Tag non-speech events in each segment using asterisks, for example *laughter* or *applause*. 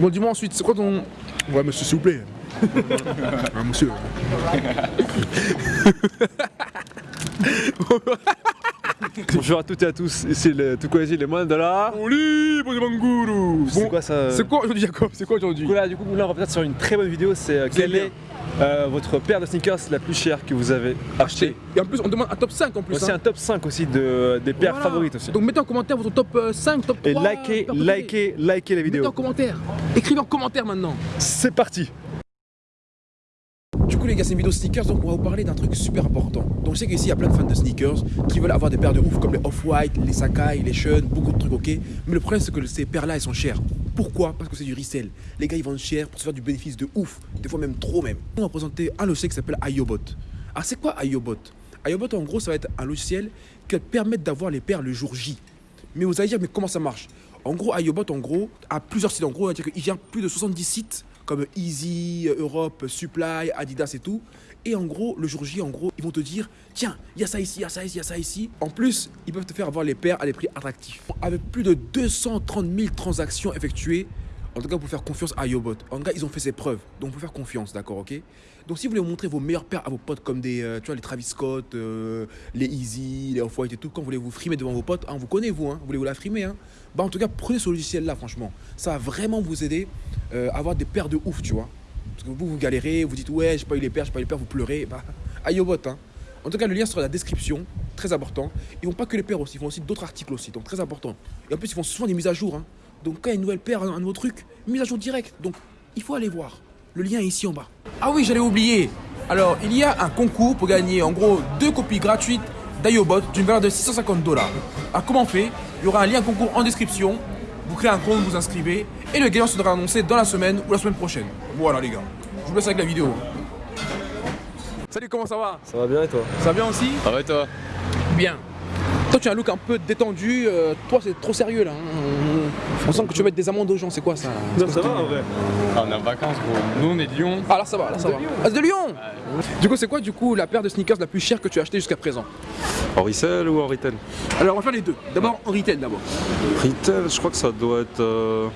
Bon, dis-moi ensuite, c'est quoi ton. Ouais, monsieur, s'il vous plaît. *laughs* ouais, monsieur. *laughs* Bonjour à toutes et à tous, ici le Tukwezi, les moines de la... Oli, bon C'est quoi ça C'est quoi aujourd'hui, Jacob? C'est quoi aujourd'hui? Voilà, du coup, là, on va peut-être sur une très bonne vidéo, c'est euh, quelle est euh, votre paire de sneakers la plus chère que vous avez acheté Et en plus, on demande un top 5 en plus. Aussi hein. un top 5 aussi de, des paires Voilà. favorites aussi. Donc mettez en commentaire votre top euh, 5, top 3. et likez, préférées. likez, likez la Mettez en vidéo. commentaire. Écrivez en commentaire maintenant. C'est parti les gars c'est une vidéo sneakers donc on va vous parler d'un truc super important. Donc je sais qu'ici il y a plein de fans de sneakers qui veulent avoir des paires de ouf comme les Off-White, les Sakai, les Shun, beaucoup de trucs ok? Mais le problème c'est que ces paires là elles sont chères. Pourquoi? Parce que c'est du resell. Les gars ils vendent cher pour se faire du bénéfice de ouf, des fois même trop même. On va présenter un logiciel qui s'appelle IOBot. Alors c'est quoi IOBot? IOBot en gros ça va être un logiciel qui va permettre d'avoir les paires le jour J. Mais vous allez dire mais comment ça marche? En gros IOBot en gros a plusieurs sites en gros, c'est-à-dire qu'il gère plus de 70 sites comme Easy, Europe, Supply, Adidas et tout. Et en gros, le jour J, en gros, ils vont te dire tiens, il y a ça ici, il y a ça ici, il y a ça ici. En plus, ils peuvent te faire avoir les paires à des prix attractifs. Avec plus de 230 000 transactions effectuées, en tout cas, vous pouvez faire confiance à Yobot. En tout cas, ils ont fait ses preuves. Donc, vous pouvez faire confiance, d'accord, ok? Donc, si vous voulez montrer vos meilleures paires à vos potes, comme des, euh, tu vois, les Travis Scott, euh, les Easy, les Off-White et tout, quand vous voulez vous frimer devant vos potes, hein, vous connaissez, vous, hein, vous voulez vous la frimer, hein Bah, en tout cas, prenez ce logiciel-là, franchement. Ça va vraiment vous aider euh, à avoir des paires de ouf, tu vois. Parce que vous, vous galérez, vous dites, ouais, j'ai pas eu les paires, j'ai pas eu les paires, vous pleurez. *laughs* Bah, à hein. En tout cas, le lien sera dans la description, très important. Ils font pas que les paires aussi, ils font aussi d'autres articles aussi, donc très important. Et en plus, ils font souvent des mises à jour. Hein. Donc quand il y a une nouvelle paire, un nouveau truc, mise à jour direct. Donc il faut aller voir. Le lien est ici en bas. Ah oui, j'allais oublier. Alors, il y a un concours pour gagner en gros deux copies gratuites d'IOBot d'une valeur de 650 dollars. Alors comment on fait? Il y aura un lien concours en description. Vous créez un compte, vous inscrivez. Et le gagnant sera annoncé dans la semaine ou la semaine prochaine. Voilà les gars. Je vous laisse avec la vidéo. Salut, comment ça va? Ça va bien et toi? Ça va bien aussi? Ah ouais toi? Bien. Toi, tu as un look un peu détendu. euh, toi, c'est trop sérieux là. hein. On sent que tu veux mettre des amendes aux gens. C'est quoi ça Non, ça va en vrai Ah on est en vacances gros. Nous on est de Lyon. Ah là, ça va, là, ça va. Ah, c'est de Lyon Du coup, c'est quoi du coup la paire de sneakers la plus chère que tu as achetée jusqu'à présent? En resell ou en retail Alors, on va faire les deux. D'abord, en retail d'abord. Retail, je crois que ça doit être. euh,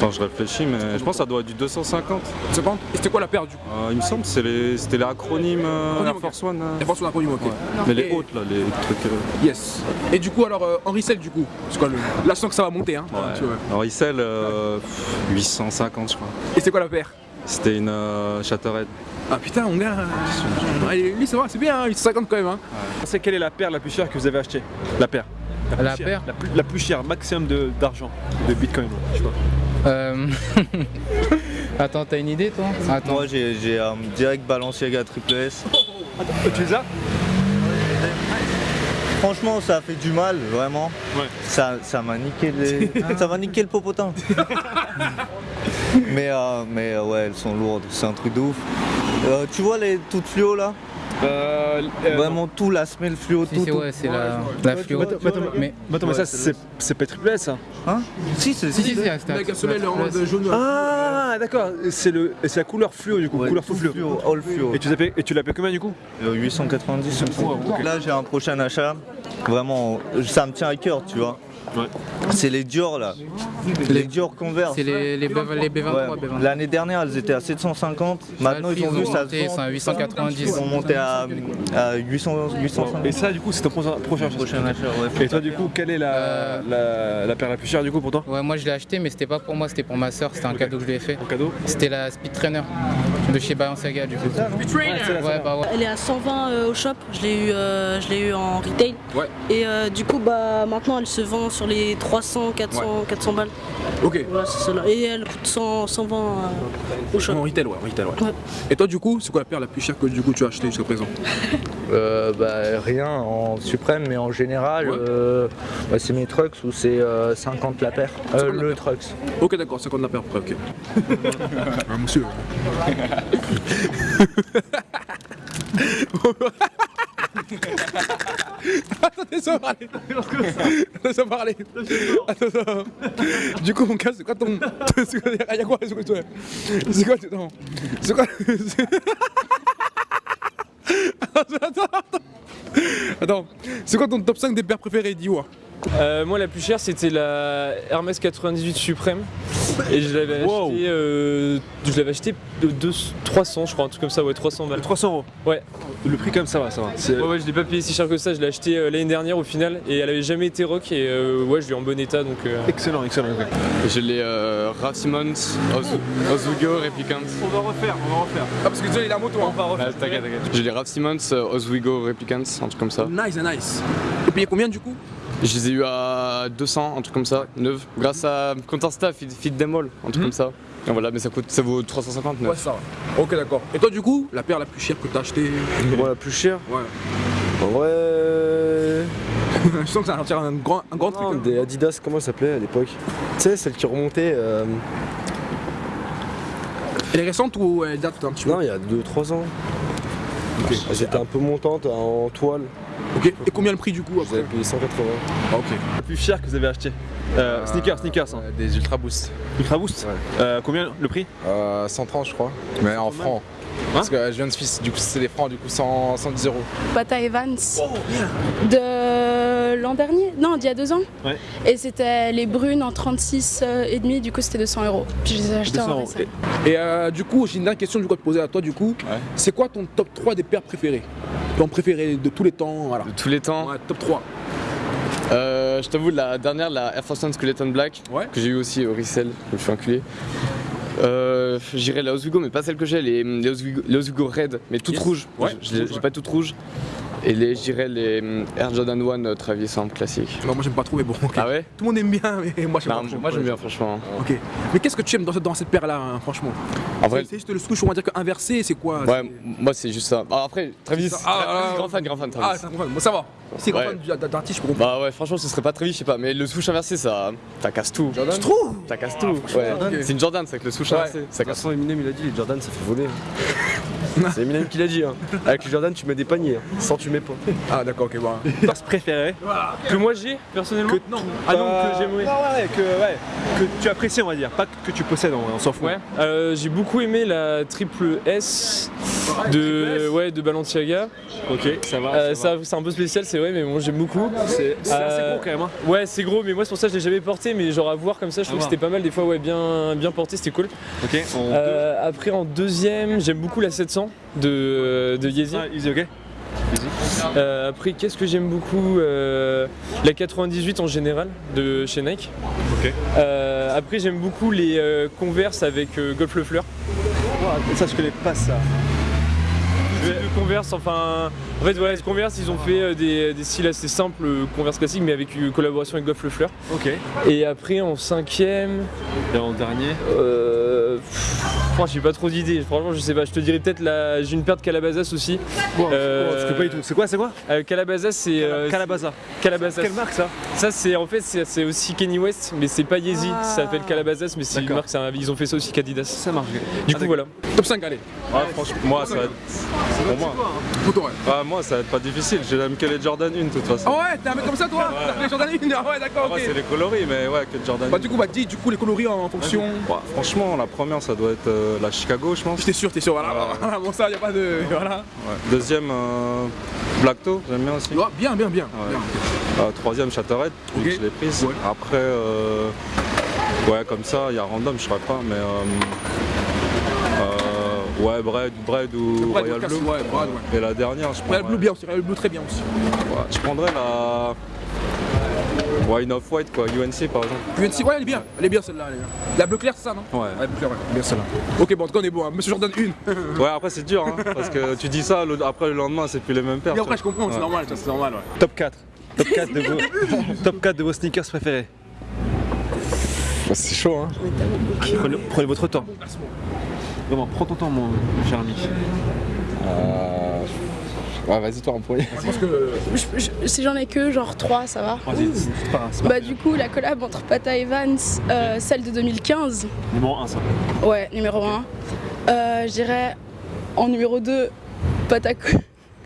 Attends, je réfléchis, mais je pense que ça doit être du 250. C'est pas Et c'était quoi la paire du coup Euh, il me semble que les- c'était les acronymes euh, Air Force One. euh. La force acronyme, ok. Mais les hautes, là, les trucs. euh, Yes. Et du coup, alors, euh, en resell du coup C'est quoi le. Là, je sens que ça va monter, hein. tu vois. Euh, pff, 850, je crois. Et c'est quoi la paire C'était une euh, Chatterhead. Ah putain, mon gars. euh, lui, ça va, c'est bien, hein, 850 quand même, hein. C'est quelle est la paire la plus chère que vous avez achetée? La paire. La plus paire chère, la plus, la plus chère, maximum de- d'argent, de, bitcoin. Je sais pas. Euh, *laughs* Attends, t'as une idée toi Attends. Moi j'ai un direct Balenciaga triple S. Tu les as Franchement ça a fait du mal, vraiment. Ouais. Ça ça m'a niqué les... *laughs* ça m'a niqué le popotin. *laughs* mais euh, mais ouais elles sont lourdes, c'est un truc de ouf. Euh, tu vois les toutes fluo là? Euh, euh, Vraiment tout la semelle fluo, Si, tout. c'est tout. ouais, c'est la, la fluo. Mais mais, attends, mais ça, c'est c'est pas triple S ça Hein Si c'est si, si, si, Mec, la- un semelle en mode jaune. Ah, d'accord, c'est le- c'est la couleur fluo du coup, ouais, couleur tout fluo. fluo, all fluo. Et tu l'as payé, et tu l'as payé combien du coup Euh, 890 il me semble. ok. Là j'ai un prochain achat. Vraiment, ça me tient à cœur, tu vois. Ouais. C'est les Dior là. Les Dior Converse. C'est les, les, B, les B23, Ouais. B23. L'année dernière, elles étaient à 750. Maintenant, ils ont vu ça. se Ils sont à 890. Ils ont monté à, à 800, 850. Et ça du coup c'est ton prochain prochain achat. prochain achat, ouais. Et toi du coup quelle est la, la, la paire la plus chère du coup pour toi? Ouais, moi je l'ai acheté, mais c'était pas pour moi, c'était pour ma soeur. C'était un cadeau que je lui ai fait. En cadeau? C'était la Speed Trainer de chez Balenciaga du coup. Ouais, bah ouais. Elle est à 120 euh, au shop, je l'ai eu, euh, je l'ai eu en retail. Ouais. Et euh, du coup, bah, maintenant elle se vend sur les 300, 400, 400 balles. Ok. Voilà, c'est celle-là. Et elle coûte 100, 120 euh, au En shop. retail, ouais, en retail, ouais. Ouais. Et toi, du coup, c'est quoi la paire la plus chère que du coup tu as acheté jusqu'à présent *laughs* Euh, bah, rien en suprême, mais en général, Ouais. euh, bah, c'est mes trucks où c'est euh, 50 la paire. Euh, 50 la le paire. trucks. Ok, d'accord, 50 la paire après, ok. *laughs* *laughs* monsieur. Attends, laisse-moi parler. Parler. Attends. Du coup, mon gars, c'est quoi ton. c'est quoi- C'est quoi C'est. C'est quoi *laughs* Attends, attends, c'est quoi ton top 5 des paires préférées Dis-moi. Euh, moi, la plus chère, c'était la Hermès 98 Suprême. Et je l'avais Wow. acheté, euh, je l'avais acheté de 2 300, je crois, un truc comme ça, ouais, 300 balles. 300 euros. Ouais. Le prix comme ça va, ça va. Ouais, ouais, je l'ai pas payé si cher que ça, je l'ai acheté euh, l'année dernière au final, et elle avait jamais été rock, et euh, ouais, je l'ai en bon état, donc. euh, Excellent, excellent. ok. Je l'ai euh, Oswego, Replicant. On va refaire, on va refaire. Ah, parce que déjà, il a moto. Hein. Ah, t'inquiète, t'inquiète. J'ai les Ralph Simmons, euh, Oswego, Replicants, un truc comme ça. Nice, nice. Et payé combien du coup? Je les ai eu à 200, un truc comme ça, neuf. Grâce à Countersta, Feed, Feed Them All, un truc Mhm. comme ça. Et voilà, mais ça coûte, ça vaut 350 Ouais, ça va. Ok, d'accord. Et toi, du coup, la paire la plus chère que t'as acheté *laughs* Moi, la plus chère Ouais. En vrai. *laughs* Je sens que ça va sortir un grand, un grand truc. Non, hein. des Adidas, comment ça s'appelait à l'époque Tu sais, celle qui remontait. euh, Elle est récente ou elle date un petit peu? Non, il y a 2-3 ans. Ok. Elles étaient un peu montantes en toile. Ok. Et combien le prix du coup Vous après avez payé 180. Ah, Ok. La plus chère que vous avez acheté euh, Sneakers, sneakers. Hein. Des Ultra Boost. Ultra Boost Euh, Combien le prix Euh, 130 je crois. Mais en francs. Parce que je viens de Suisse, du coup c'est des francs, du coup 100, 110 euros. Bata Evans de l'an dernier, non d'il y a deux ans. Ouais. Et c'était les brunes en 36 euh, et demi, du coup c'était 200 euros. Puis je les ai achetées 200 en euros. Et euh, du coup, j'ai une dernière question du coup à te poser à toi du coup. Ouais. C'est quoi ton top 3 des paires préférées? Ton préféré de tous les temps, voilà. De tous les temps? Ouais, top 3. Euh, je t'avoue, la dernière, la Air Force One Skeleton Black, Ouais. que j'ai eu aussi au resell, je me suis enculé. Euh, J'irai la Oswego, mais pas celle que j'ai, les, les, Oswego, les Oswego Red, mais toutes Yes. rouges. Ouais, Je- je l'ai- rouges, J'ai ouais. pas toutes rouges. Et les, je dirais les hum, Air Jordan 1 euh, Travis Simple classique. Non, moi j'aime pas trop, mais bon. ok. Ah ouais? Tout le monde aime bien, mais *laughs* moi j'aime Non, pas trop. Moi j'aime bien franchement. Ok. Mais qu'est-ce que tu aimes dans cette, dans cette paire là, franchement? En vrai, C'est juste le swoosh, on va dire que inversé, c'est quoi? Ouais, moi c'est juste ça. Ah, après, Travis. Ah, Travis, ah, grand fan, grand fan, Ah, Travis. c'est un grand fan. Bon, ça va. Si c'est grand Ouais. fan d'artiste, je peux comprendre. Bah ouais, franchement, ce serait pas Travis, je sais pas, mais le swoosh inversé, ça, ça casse tout. Tu trouves? Ça casse tout. Ouais. C'est une Jordan, c'est avec le Ouais. inversé, ça De toute casse. façon, Eminem il a dit, les Jordan ça fait voler. *laughs* C'est Eminem qui l'a dit. Hein. Avec les Jordan tu mets des paniers, hein. sans tu mets pas. Ah, d'accord, ok, bon. *laughs* Torse préféré Que moi j'ai, personnellement Que- Non, Ah non, que j'aimerais. non, ouais, ouais, que, ouais, que tu apprécies, on va dire. Pas que tu possèdes, on, on s'en fout. Ouais, euh, j'ai beaucoup aimé la triple S de, ouais, de Balenciaga. Ok, ça va. Euh, ça va. ça, c'est un peu spécial, c'est vrai, mais bon, j'aime beaucoup. C'est assez Euh, gros quand même. Hein. Ouais, c'est gros, mais moi c'est pour ça que je l'ai jamais porté, mais genre à voir comme ça, je trouve que c'était pas mal des fois, ouais, bien, bien porté, c'était cool. Ok, en Euh, après en deuxième, j'aime beaucoup la 700 de, de Yeezy. Ah, easy, ok. Euh, après, qu'est-ce que j'aime beaucoup Euh, La 98 en général de chez Nike. Euh, après, j'aime beaucoup les Converse avec Golf le Fleur. Wow, ça, je connais pas ça. De Converse, enfin, en fait, voilà, Converse, ils ont fait euh, des, des styles assez simples, euh, Converse classiques, mais avec une collaboration avec Golf le Fleur. Ok. Et après, en cinquième, Et en dernier? euh, franchement, j'ai pas trop d'idées. Franchement, je sais pas. Je te dirais peut-être la. J'ai une paire de Calabazas aussi. Euh, Je sais pas du tout. C'est quoi, c'est quoi? Euh, Calabazas, c'est. euh, Calabaza. Calabazas. Quelle marque ça? Ça c'est en fait c'est aussi Kenny West mais c'est pas Yeezy, ça s'appelle Calabazas mais c'est une marque, c'est un- ils ont fait ça aussi qu'Adidas. Ça marche. Du coup voilà. Top 5, allez. Ouais, franchement, moi, ça va être... Pour moi. Pour toi, ouais. Ah, moi, ça va être pas difficile. J'ai la que les Jordan 1 de toute façon. Ah ouais, t'es un mec comme ça, toi T'as fait les Jordan 1 Ah ouais, d'accord, ok. c'est les coloris, mais ouais, que Jordan Bah, 1. du coup, bah, dis du coup les coloris en fonction. Ouais, franchement, la première, ça doit être euh, la Chicago, je pense. J'étais sûr, t'es sûr, voilà. voilà. *laughs* Bon, ça, y a pas de. Voilà. Ouais. Deuxième, euh, Black Toe, j'aime bien aussi. Ouais, Bien, bien, bien. Euh, troisième, que je l'ai prise. Après, euh, ouais, comme ça, il y a Random, je saurais pas, mais. Ouais, Bread, Bread ou Bread, Royal Blue. ouais, Bread, ouais. Et la dernière, je Royal prendrais, Blue, bien aussi. Royal Blue, très bien aussi. ouais, je prendrais la. Wine of White, quoi, UNC par exemple. UNC, ouais, elle est bien. Elle est bien celle-là. elle est bien. La bleu clair, c'est ça, non Ouais. Ouais, bleu clair, ouais. Bien celle-là. Ok, bon, en tout cas, on est bon. hein. Monsieur Jordan 1. *laughs* Ouais, après, c'est dur, hein, parce que tu dis ça, le- après le lendemain, c'est plus les mêmes paires. Mais après, je comprends, c'est normal, ça, c'est normal, ouais. Top 4. Top 4 de vos, *laughs* top 4 de vos sneakers préférés. C'est chaud hein. Prenez, prenez votre temps. Vraiment, prends ton temps, mon cher ami. Euh... Ouais vas-y toi en premier. Je pense que. Je- je- si j'en ai que genre 3, ça va. Vas-y, c'est pas Bah du coup la collab entre Pata Evans, euh, celle de 2015, Numéro 1, ça. ouais numéro 1. Euh, je dirais en numéro 2 Pata co-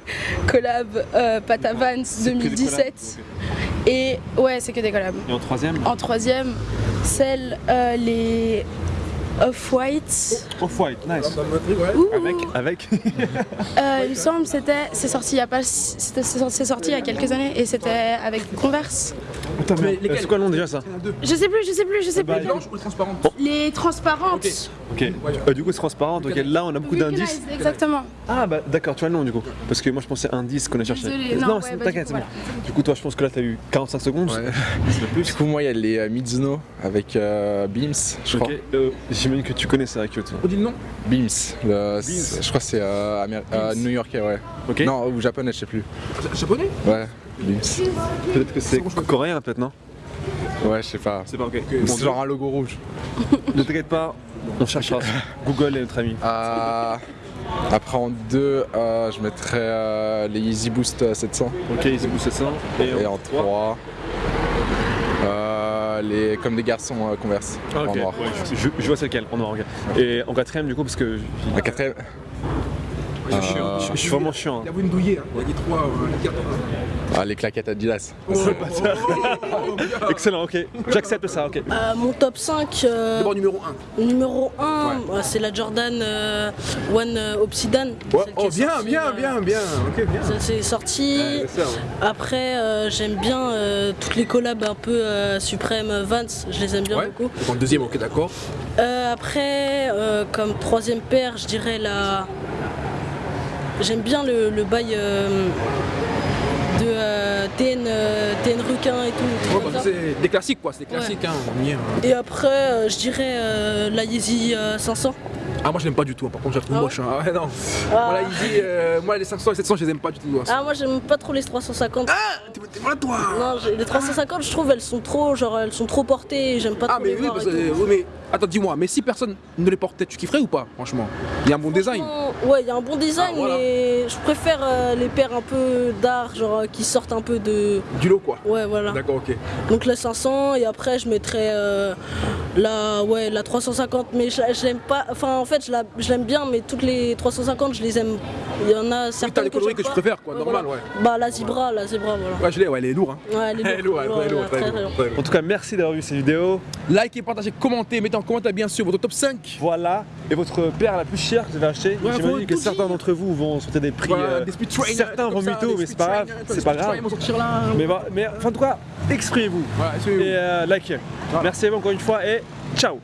*laughs* collab euh, Pata des 2017. Et ouais c'est que des collabs. Et en troisième En troisième, celle euh, les Off-White. Off-White, nice. Ouh. Avec Avec Euh, il me semble c'était c'est sorti il y a pas c'était c'est sorti il y a quelques années et c'était avec Converse. Putain, Mais lesquelles c'est quoi le nom déjà ça. Je sais plus, je sais plus, je sais Bah, plus. Blanche ou transparente Les transparentes. Ok. Euh, du coup, c'est transparent. Donc là, on a beaucoup d'indices. Exactement. Ah bah d'accord, tu vois le nom du coup. Parce que moi je pensais indice qu'on a cherché. Non, ouais, bah, t'inquiète, du c'est coup, bon. Du coup, toi, je pense que là, t'as eu 45 secondes. Ouais. *laughs* Du coup, moi, il y a les euh, Mizuno avec euh, Beams, je crois. Euh, J'imagine que tu connais ça, Kyoto. On dit le nom Beams. Je crois que c'est euh, euh, new-yorkais, ouais. Ok. Non, ou japonais, je sais plus. Japonais Ouais. Peut-être que c'est coréen, peut-être, non Ouais, je sais pas. C'est pas ok. C'est genre un logo rouge. Ne t'inquiète pas, on cherchera. *laughs* Google est notre ami. Euh, après, en deux, euh, je mettrais euh, les Easy Boost euh, 700. Ok, Easy Boost 700. Et en trois, euh, les comme des garçons euh, Converse Ah, en noir. Ouais, je, je- je vois c'est lequel, en noir, ok. Et en quatrième, du coup, parce que En quatrième, chiant. Euh, je, je suis vraiment chiant. Il hein. a voulu me douiller, hein. il a dit 3, il a dit 4. Ah, les claquettes Adidas. Oh, *laughs* Excellent, ok. J'accepte ça, ok. Euh, mon top 5, euh, D'abord numéro 1. numéro 1, c'est la Jordan euh, One euh, Obsidian. Ouais. Oh bien, sortie, bien, euh, bien, bien. Ok, bien. Celle c'est sorti. Ouais, ça. Après, euh, j'aime bien euh, toutes les collabs un peu euh, suprême Vans, je les aime bien Ouais. beaucoup. En deuxième, ok, d'accord. Euh, après, euh, comme troisième paire, je dirais la. J'aime bien le, le bail euh, de euh, TN, euh, TN requin et tout. Ouais, bah, c'est des classiques quoi, c'est des classiques. Hein. on y est, hein. Et après, euh, je dirais euh, la Yeezy euh, 500. Ah, moi je l'aime pas du tout, hein. par contre je la trouve Ah moche. Hein. Ah ouais, non. Ah. Il dit, euh, moi les 500 et 700, je les aime pas du tout. Ah, moi j'aime pas trop les 350. Ah, t'es- voilà toi Non, les 350, je trouve elles sont trop, genre elles sont trop portées. et J'aime pas Ah, trop mais les oui, voir parce et que- tout. oui, mais attends, dis-moi, mais si personne ne les portait, tu kifferais ou pas, franchement? Il y a un bon design. Ouais, il y a un bon design, Ah, voilà. mais je préfère euh, les paires un peu d'art, genre euh, qui sortent un peu de. Du lot quoi. Ouais, voilà. D'accord, ok. Donc la 500 et après je mettrais euh, la ouais la 350 mais je, je l'aime pas enfin en fait je la- je l'aime bien mais toutes les 350 je les aime il y en a Oui, certaines t'as j'aime que tu pas. préfères quoi, Ouais, normal, voilà. ouais. bah la zebra la zebra voilà Ouais, je l'ai, ouais, elle est lourde. Hein. ouais elle est *laughs* Elle est lourde, elle est lourde. En tout cas, merci d'avoir vu cette vidéo. Likez, partagez, commentez, mettez en commentaire bien sûr votre top 5. Voilà. Et votre paire la plus chère que vous avez achetée Ouais, J'imagine que certains d'entre vous vont sortir des prix. Voilà, euh, des speed trainers, certains vont mytho, mais c'est pas grave. C'est pas grave. là. Mais, enfin, en tout cas, exprimez-vous. Voilà. Et euh, likez. Merci à vous encore une fois et ciao